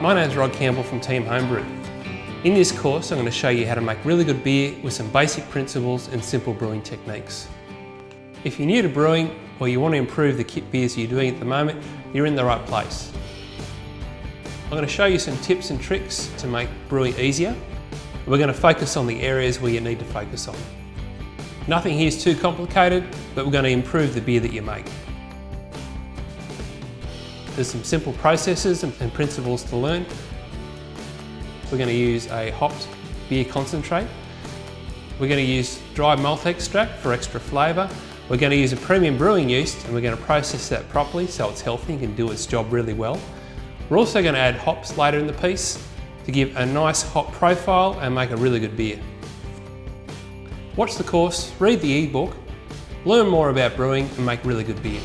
My name's Rod Campbell from Team Homebrew. In this course I'm going to show you how to make really good beer with some basic principles and simple brewing techniques. If you're new to brewing or you want to improve the kit beers you're doing at the moment, you're in the right place. I'm going to show you some tips and tricks to make brewing easier. We're going to focus on the areas where you need to focus on. Nothing here is too complicated, but we're going to improve the beer that you make. There's some simple processes and principles to learn. We're going to use a hopped beer concentrate. We're going to use dry malt extract for extra flavour. We're going to use a premium brewing yeast and we're going to process that properly so it's healthy and can do its job really well. We're also going to add hops later in the piece to give a nice hop profile and make a really good beer. Watch the course, read the e-book, learn more about brewing and make really good beer.